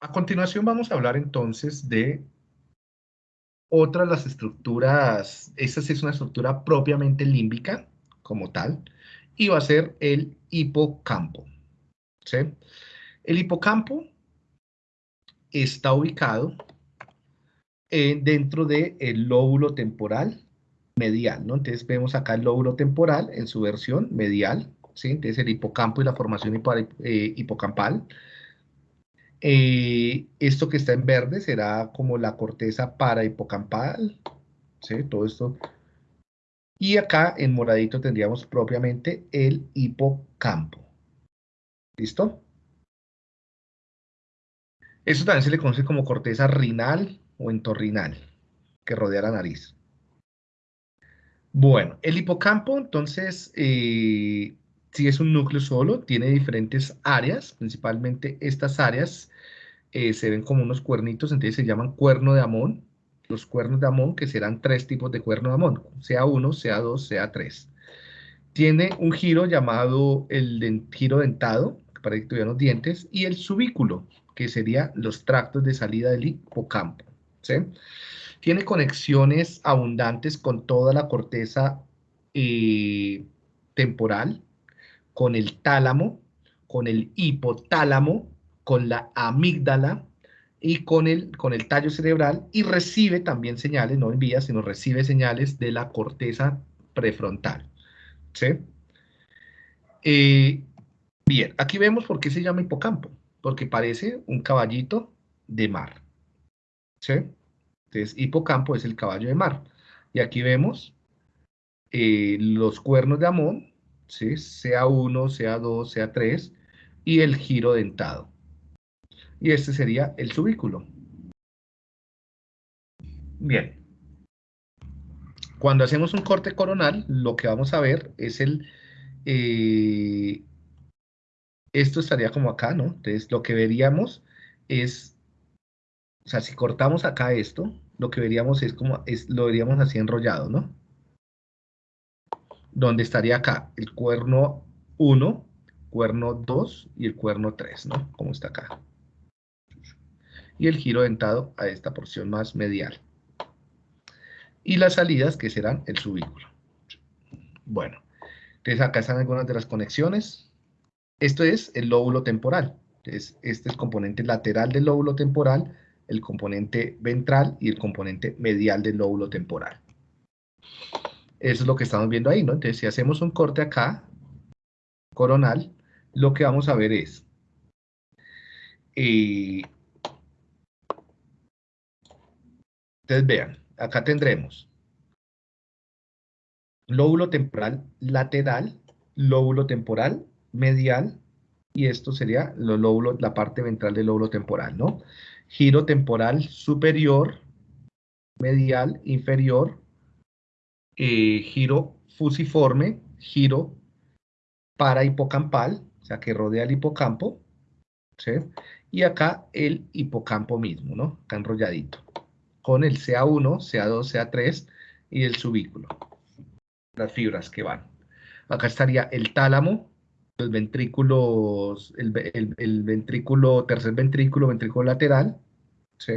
A continuación vamos a hablar entonces de otra de las estructuras, esta sí es una estructura propiamente límbica como tal, y va a ser el hipocampo. El hipocampo está ubicado eh, dentro del lóbulo temporal medial, ¿no? Entonces vemos acá el lóbulo temporal en su versión medial. Entonces el hipocampo y la formación eh, hipocampal. Eh, esto que está en verde será como la corteza parahipocampal, ¿sí? Todo esto. Y acá en moradito tendríamos propiamente el hipocampo. ¿Listo? Esto también se le conoce como corteza rinal o entorrinal, que rodea la nariz. Bueno, el hipocampo, entonces, eh, si es un núcleo solo, tiene diferentes áreas, principalmente estas áreas eh, se ven como unos cuernitos, entonces se llaman cuerno de Amón, los cuernos de Amón, que serán tres tipos de cuerno de Amón, sea uno, sea dos, sea tres. Tiene un giro llamado el giro dentado, para que tuvieran los dientes, y el subículo, que sería los tractos de salida del hipocampo. tiene conexiones abundantes con toda la corteza eh, temporal, con el tálamo, con el hipotálamo, con la amígdala y con el, con el tallo cerebral y recibe también señales, no envía, sino recibe señales de la corteza prefrontal. ¿Sí? Eh, bien, aquí vemos por qué se llama hipocampo, porque parece un caballito de mar. ¿Sí? Entonces, hipocampo es el caballo de mar. Y aquí vemos eh, los cuernos de Amón, ¿sí? sea 1, sea 2, sea 3, y el giro dentado. Y este sería el subículo. Bien. Cuando hacemos un corte coronal, lo que vamos a ver es el... Eh, esto estaría como acá, ¿no? Entonces, lo que veríamos es o sea, si cortamos acá esto, lo que veríamos es como, es, lo veríamos así enrollado, ¿no? Donde estaría acá el cuerno 1, cuerno 2 y el cuerno 3, ¿no? Como está acá. Y el giro dentado a esta porción más medial. Y las salidas que serán el subículo. Bueno, entonces acá están algunas de las conexiones. Esto es el lóbulo temporal. Entonces, este es el componente lateral del lóbulo temporal el componente ventral y el componente medial del lóbulo temporal. Eso es lo que estamos viendo ahí, ¿no? Entonces, si hacemos un corte acá, coronal, lo que vamos a ver es... Eh, entonces, vean, acá tendremos lóbulo temporal lateral, lóbulo temporal medial, y esto sería la parte ventral del lóbulo temporal, ¿no? giro temporal superior, medial, inferior, eh, giro fusiforme, giro para hipocampal, o sea, que rodea el hipocampo, ¿sí? Y acá el hipocampo mismo, ¿no? Acá enrolladito, con el CA1, CA2, CA3 y el subículo, las fibras que van. Acá estaría el tálamo, los ventrículos, el, el, ventrículo, tercer ventrículo, ventrículo lateral, ¿sí?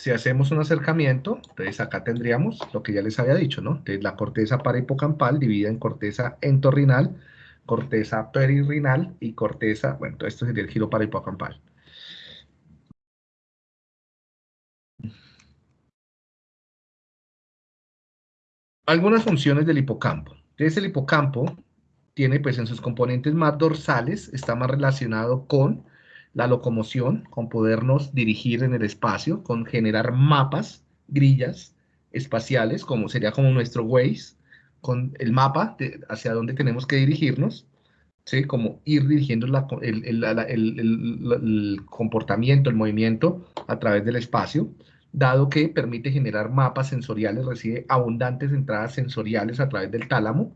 Si hacemos un acercamiento, entonces acá tendríamos lo que ya les había dicho, ¿no? Entonces la corteza parahipocampal dividida en corteza entorrinal, corteza perirrinal y corteza, bueno, esto sería el giro parahipocampal. Algunas funciones del hipocampo. Entonces el hipocampo tiene pues en sus componentes más dorsales, está más relacionado con la locomoción, con podernos dirigir en el espacio, con generar mapas, grillas espaciales, como sería como nuestro Waze, con el mapa hacia dónde tenemos que dirigirnos, ¿sí? como ir dirigiendo el, el comportamiento, el movimiento a través del espacio dado que permite generar mapas sensoriales, recibe abundantes entradas sensoriales a través del tálamo.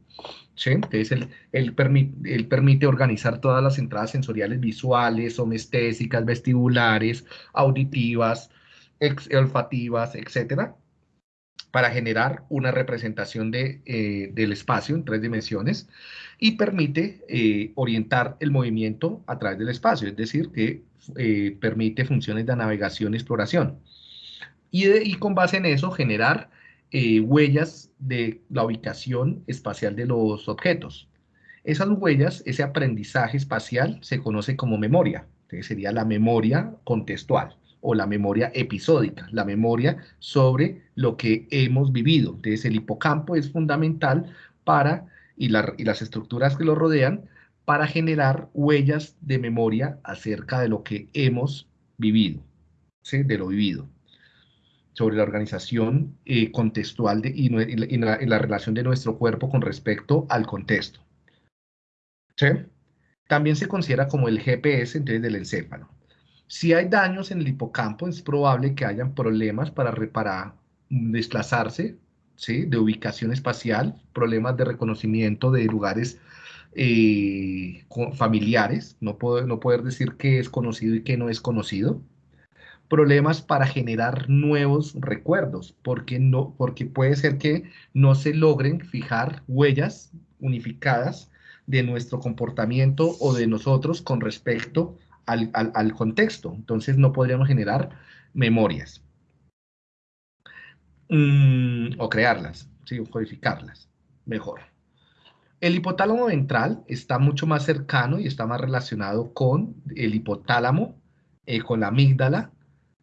¿sí? Entonces, él, él, permite organizar todas las entradas sensoriales visuales, somestésicas, vestibulares, auditivas, olfativas, etc. para generar una representación de, eh, del espacio en tres dimensiones y permite eh, orientar el movimiento a través del espacio, es decir, que eh, permite funciones de navegación y exploración. Y, con base en eso generar huellas de la ubicación espacial de los objetos. Esas huellas, ese aprendizaje espacial se conoce como memoria, sería la memoria contextual o la memoria episódica, la memoria sobre lo que hemos vivido. Entonces el hipocampo es fundamental para, y, las estructuras que lo rodean, para generar huellas de memoria acerca de lo que hemos vivido, de lo vivido, sobre la organización eh, contextual de, y, la, la, relación de nuestro cuerpo con respecto al contexto. ¿sí? También se considera como el GPS entonces, del encéfalo. Si hay daños en el hipocampo, es probable que hayan problemas para, reparar, desplazarse ¿sí? de ubicación espacial, problemas de reconocimiento de lugares eh, familiares, no, puedo, no poder decir qué es conocido y qué no es conocido, problemas para generar nuevos recuerdos, porque, no, porque puede ser que no se logren fijar huellas unificadas de nuestro comportamiento o de nosotros con respecto al, contexto. Entonces no podríamos generar memorias. Mm, o crearlas, ¿sí? o codificarlas, mejor. El hipotálamo ventral está mucho más cercano y está más relacionado con el hipotálamo, eh, con la amígdala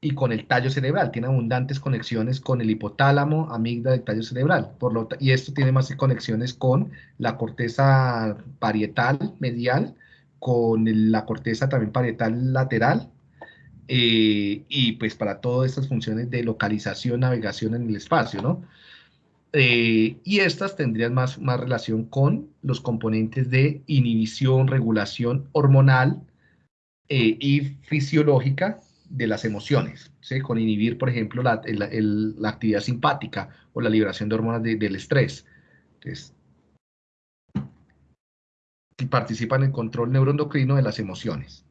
y con el tallo cerebral. Tiene abundantes conexiones con el hipotálamo, amígdala y tallo cerebral. Por lo y esto tiene más conexiones con la corteza parietal medial con la corteza también parietal lateral, eh, y pues para todas estas funciones de localización, navegación en el espacio, ¿no? Eh, y estas tendrían más, más relación con los componentes de inhibición, regulación hormonal eh, y fisiológica de las emociones, ¿sí? con inhibir, por ejemplo, la, actividad simpática o la liberación de hormonas del estrés. Entonces, participa en el control neuroendocrino de las emociones.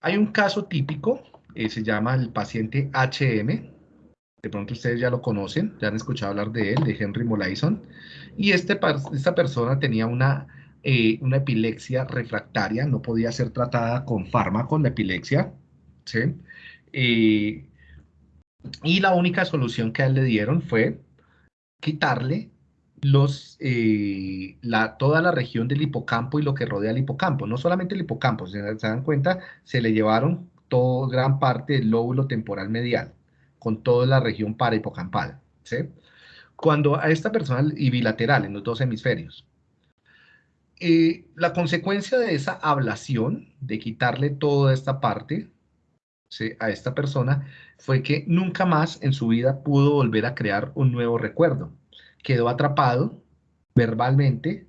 Hay un caso típico, eh, se llama el paciente HM, de pronto ustedes ya lo conocen, ya han escuchado hablar de él, de Henry Molaison, y este, esta persona tenía una, eh, una epilepsia refractaria, no podía ser tratada con fármaco la epilepsia, eh, y la única solución que a él le dieron fue quitarle los, eh, la, toda la región del hipocampo y lo que rodea el hipocampo, no solamente el hipocampo, se, dan cuenta, se le llevaron todo, gran parte del lóbulo temporal medial, con toda la región parahipocampal, ¿sí? Cuando a esta persona, y bilateral, en los dos hemisferios, eh, la consecuencia de esa ablación, de quitarle toda esta parte a esta persona, fue que nunca más en su vida pudo volver a crear un nuevo recuerdo quedó atrapado verbalmente,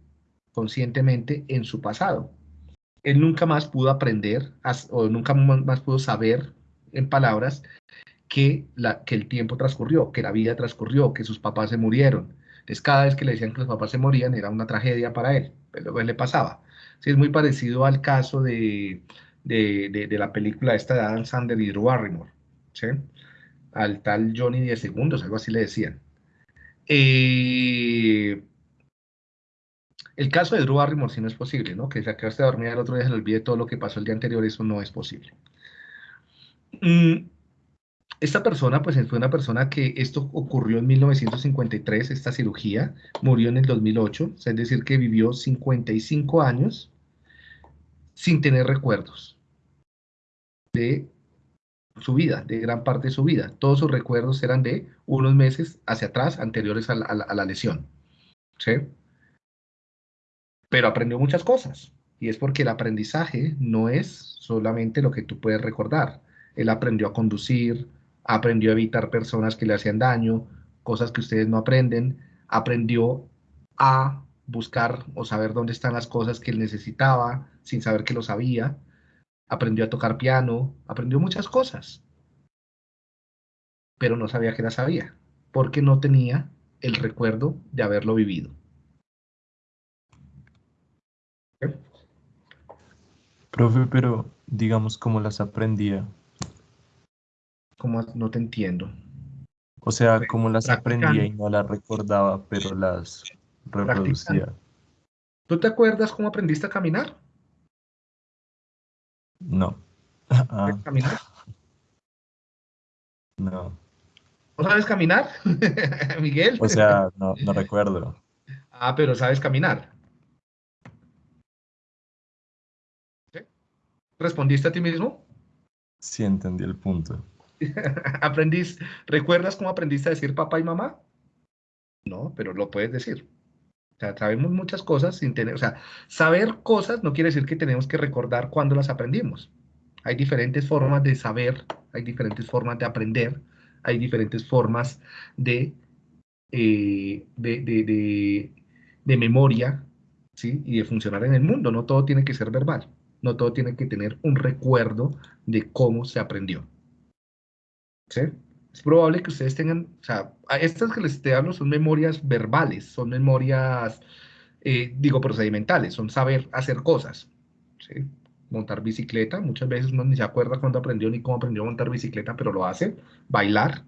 conscientemente, en su pasado. Él nunca más pudo aprender o nunca más pudo saber en palabras que, la, que el tiempo transcurrió, que la vida transcurrió, que sus papás se murieron. Entonces, cada vez que le decían que los papás se morían, era una tragedia para él, él le pasaba. Sí, es muy parecido al caso de, de, de, la película esta de Adam Sandler y Drew Barrymore, ¿sí? Al tal Johnny 10 segundos, algo así le decían. Eh, el caso de Drew Barrymore sí no es posible, ¿no? Que se acabaste de dormir el otro día se le olvide todo lo que pasó el día anterior, eso no es posible. Mm, esta persona, pues fue una persona que esto ocurrió en 1953, esta cirugía, murió en el 2008, es decir, que vivió 55 años sin tener recuerdos de su vida, de gran parte de su vida. Todos sus recuerdos eran de unos meses hacia atrás, anteriores a la, lesión. ¿Sí? Pero aprendió muchas cosas. Y es porque el aprendizaje no es solamente lo que tú puedes recordar. Él aprendió a conducir, aprendió a evitar personas que le hacían daño, cosas que ustedes no aprenden, aprendió a buscar o saber dónde están las cosas que él necesitaba sin saber que lo sabía, aprendió a tocar piano, aprendió muchas cosas, pero no sabía que las sabía, porque no tenía el recuerdo de haberlo vivido. Profe, pero digamos cómo las aprendía. ¿Cómo no te entiendo? O sea, como las aprendía y no las recordaba, pero las reproducía. ¿Tú te acuerdas cómo aprendiste a caminar? No. ¿Sabes caminar? No. ¿No sabes caminar, Miguel? O sea, no, no recuerdo. Ah, pero sabes caminar. ¿Respondiste a ti mismo? Sí, entendí el punto. ¿Aprendís, ¿Recuerdas cómo aprendiste a decir papá y mamá? No, pero lo puedes decir. O sabemos muchas cosas sin tener, o sea, saber cosas no quiere decir que tenemos que recordar cuándo las aprendimos. Hay diferentes formas de saber, hay diferentes formas de aprender, hay diferentes formas de, eh, de, de, de, memoria, ¿sí? Y de funcionar en el mundo. No todo tiene que ser verbal, no todo tiene que tener un recuerdo de cómo se aprendió. ¿Sí? es probable que ustedes tengan, o sea, estas que les estoy hablando son memorias verbales, son memorias, eh, digo, procedimentales, son saber hacer cosas. ¿sí? Montar bicicleta, muchas veces uno ni se acuerda cuándo aprendió ni cómo aprendió a montar bicicleta, pero lo hace. Bailar,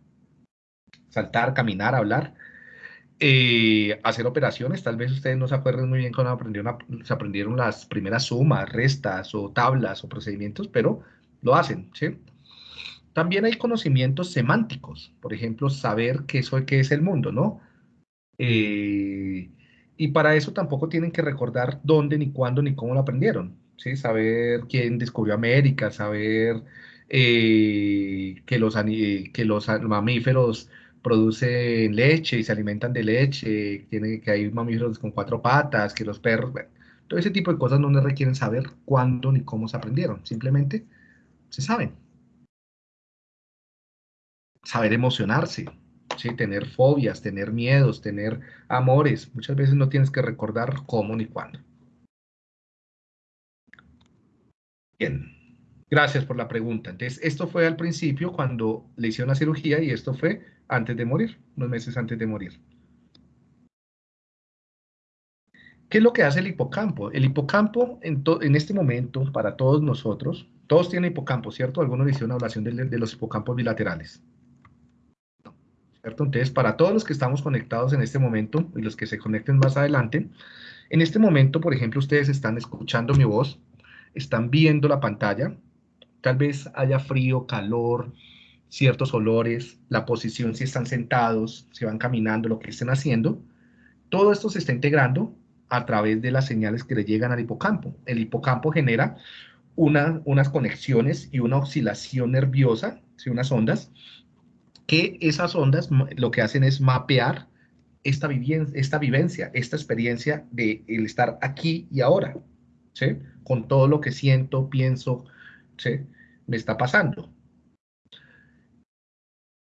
saltar, caminar, hablar. Eh, hacer operaciones, tal vez ustedes no se acuerden muy bien cuando aprendieron, se aprendieron las primeras sumas, restas o tablas o procedimientos, pero lo hacen, ¿sí? También hay conocimientos semánticos, por ejemplo, saber qué, es, qué es el mundo, ¿no? Eh, y para eso tampoco tienen que recordar dónde, ni cuándo, ni cómo lo aprendieron, ¿sí? Saber quién descubrió América, saber eh, que, los, que los mamíferos producen leche y se alimentan de leche, que hay mamíferos con cuatro patas, que los perros, todo ese tipo de cosas no requieren saber cuándo ni cómo se aprendieron, simplemente se saben saber emocionarse, ¿sí? tener fobias, tener miedos, tener amores. Muchas veces no tienes que recordar cómo ni cuándo. Bien, gracias por la pregunta. Entonces, esto fue al principio cuando le hicieron la cirugía y esto fue antes de morir, unos meses antes de morir. ¿Qué es lo que hace el hipocampo? El hipocampo en, en este momento, para todos nosotros, todos tienen hipocampo, ¿cierto? Algunos le hicieron una hablación de los hipocampos bilaterales. Entonces, para todos los que estamos conectados en este momento y los que se conecten más adelante, en este momento, por ejemplo, ustedes están escuchando mi voz, están viendo la pantalla, tal vez haya frío, calor, ciertos olores, la posición, si están sentados, si van caminando, lo que estén haciendo, todo esto se está integrando a través de las señales que le llegan al hipocampo. El hipocampo genera unas conexiones y una oscilación nerviosa, unas ondas, que esas ondas lo que hacen es mapear esta, esta vivencia, esta experiencia de el estar aquí y ahora, ¿sí? Con todo lo que siento, pienso, ¿sí? Me está pasando.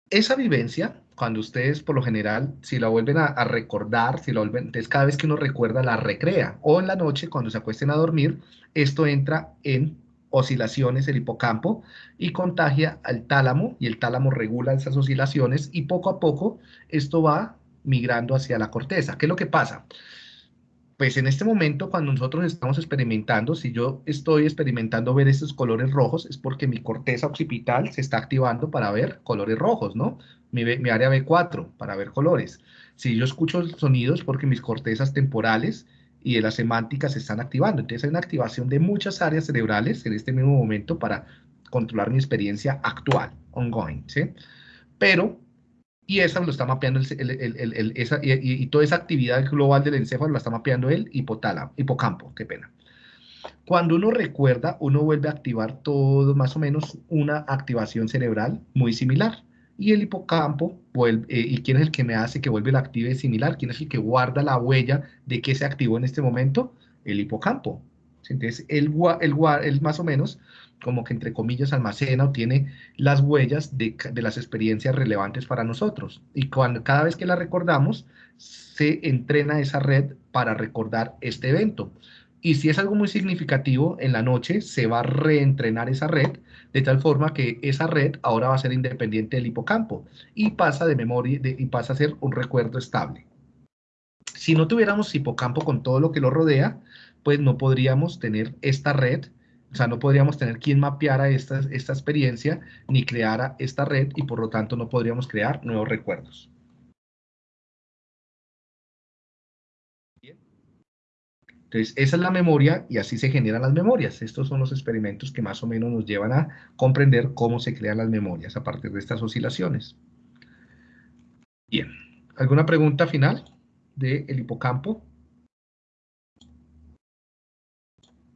Esa vivencia, cuando ustedes por lo general, si la vuelven a, recordar, si la vuelven, entonces cada vez que uno recuerda, la recrea. O en la noche, cuando se acuesten a dormir, esto entra en oscilaciones el hipocampo y contagia al tálamo y el tálamo regula esas oscilaciones y poco a poco esto va migrando hacia la corteza. ¿Qué es lo que pasa? Pues en este momento cuando nosotros estamos experimentando, si yo estoy experimentando ver estos colores rojos, es porque mi corteza occipital se está activando para ver colores rojos, ¿no? Mi, área B4 para ver colores. Si yo escucho sonidos, porque mis cortezas temporales y de las semánticas se están activando. Entonces hay una activación de muchas áreas cerebrales en este mismo momento para controlar mi experiencia actual, ongoing, ¿sí? Pero, y esa lo está mapeando, el, el, el, esa, y, y, toda esa actividad global del encéfalo la está mapeando el hipotálamo, hipocampo, qué pena. Cuando uno recuerda, uno vuelve a activar todo, más o menos, una activación cerebral muy similar y el hipocampo, eh, ¿y quién es el que me hace que vuelve la active similar? ¿Quién es el que guarda la huella de que se activó en este momento? El hipocampo. Entonces, él, él, más o menos, como que entre comillas, almacena o tiene las huellas de, de las experiencias relevantes para nosotros. Y cuando, cada vez que la recordamos, se entrena esa red para recordar este evento. Y si es algo muy significativo, en la noche se va a reentrenar esa red de tal forma que esa red ahora va a ser independiente del hipocampo y pasa de memoria y pasa a ser un recuerdo estable. Si no tuviéramos hipocampo con todo lo que lo rodea, pues no podríamos tener esta red O sea, no podríamos tener quien mapeara esta, esta experiencia ni creara esta red y por lo tanto no podríamos crear nuevos recuerdos. Entonces, esa es la memoria y así se generan las memorias. Estos son los experimentos que más o menos nos llevan a comprender cómo se crean las memorias a partir de estas oscilaciones. Bien, ¿alguna pregunta final del hipocampo?